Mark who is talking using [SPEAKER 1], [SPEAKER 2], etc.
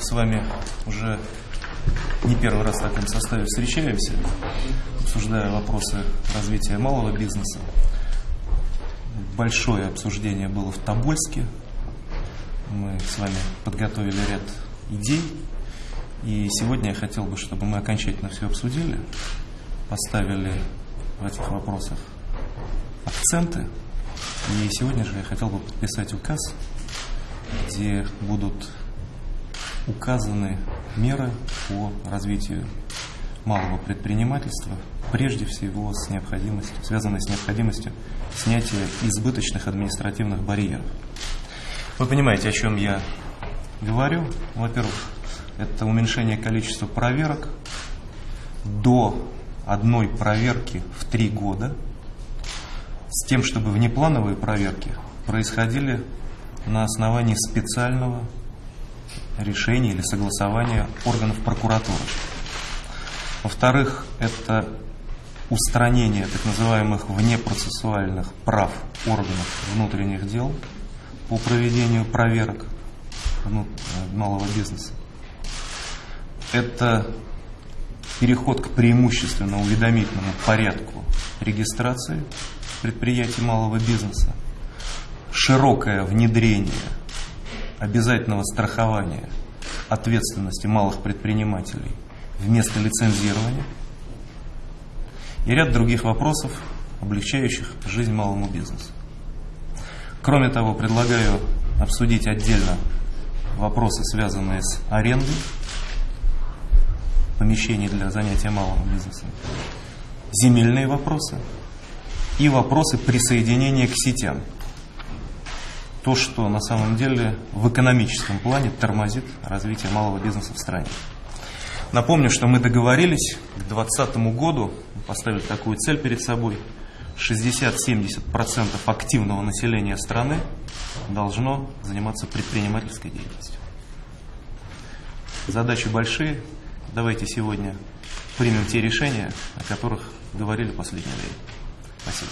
[SPEAKER 1] с вами уже не первый раз в таком составе встречаемся, обсуждая вопросы развития малого бизнеса. Большое обсуждение было в Тобольске. Мы с вами подготовили ряд идей. И сегодня я хотел бы, чтобы мы окончательно все обсудили, поставили в этих вопросах акценты. И сегодня же я хотел бы подписать указ, где будут указаны меры по развитию малого предпринимательства, прежде всего с необходимостью, связанной с необходимостью снятия избыточных административных барьеров. Вы понимаете, о чем я говорю? Во-первых, это уменьшение количества проверок до одной проверки в три года, с тем, чтобы внеплановые проверки происходили на основании специального решения или согласования органов прокуратуры. Во-вторых, это устранение так называемых внепроцессуальных прав органов внутренних дел по проведению проверок малого бизнеса. Это переход к преимущественно уведомительному порядку регистрации предприятий малого бизнеса, широкое внедрение обязательного страхования ответственности малых предпринимателей вместо лицензирования и ряд других вопросов, облегчающих жизнь малому бизнесу. Кроме того, предлагаю обсудить отдельно вопросы, связанные с арендой помещений для занятия малым бизнесом, земельные вопросы и вопросы присоединения к сетям. То, что на самом деле в экономическом плане тормозит развитие малого бизнеса в стране. Напомню, что мы договорились к 2020 году, поставили такую цель перед собой, 60-70% активного населения страны должно заниматься предпринимательской деятельностью. Задачи большие, давайте сегодня примем те решения, о которых говорили в последнее время. Спасибо.